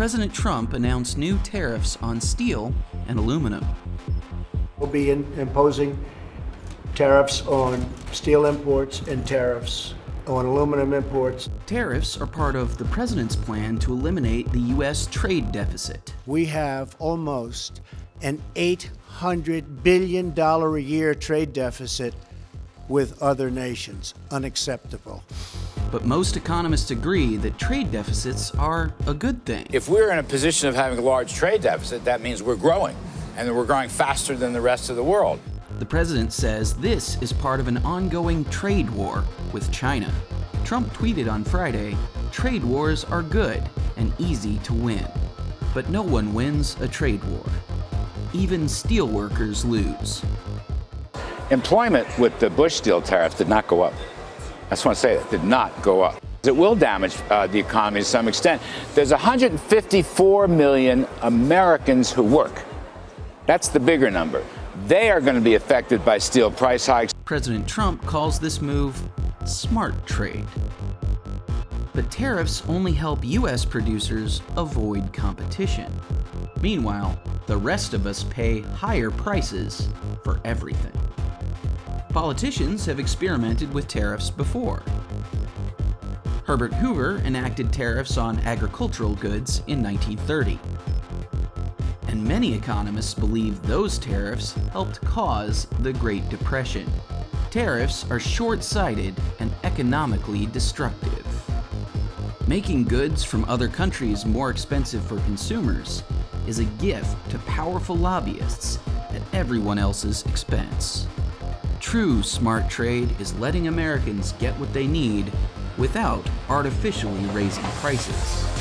President Trump announced new tariffs on steel and aluminum. We'll be in, imposing tariffs on steel imports and tariffs on aluminum imports. Tariffs are part of the president's plan to eliminate the U.S. trade deficit. We have almost an $800 billion a year trade deficit with other nations. Unacceptable. But most economists agree that trade deficits are a good thing. If we're in a position of having a large trade deficit, that means we're growing, and that we're growing faster than the rest of the world. The president says this is part of an ongoing trade war with China. Trump tweeted on Friday, trade wars are good and easy to win. But no one wins a trade war. Even steelworkers lose. Employment with the Bush steel tariff did not go up. I just want to say that did not go up. It will damage uh, the economy to some extent. There's 154 million Americans who work. That's the bigger number. They are going to be affected by steel price hikes. President Trump calls this move smart trade. But tariffs only help U.S. producers avoid competition. Meanwhile, the rest of us pay higher prices for everything. Politicians have experimented with tariffs before. Herbert Hoover enacted tariffs on agricultural goods in 1930. And many economists believe those tariffs helped cause the Great Depression. Tariffs are short-sighted and economically destructive. Making goods from other countries more expensive for consumers is a gift to powerful lobbyists at everyone else's expense. True smart trade is letting Americans get what they need without artificially raising prices.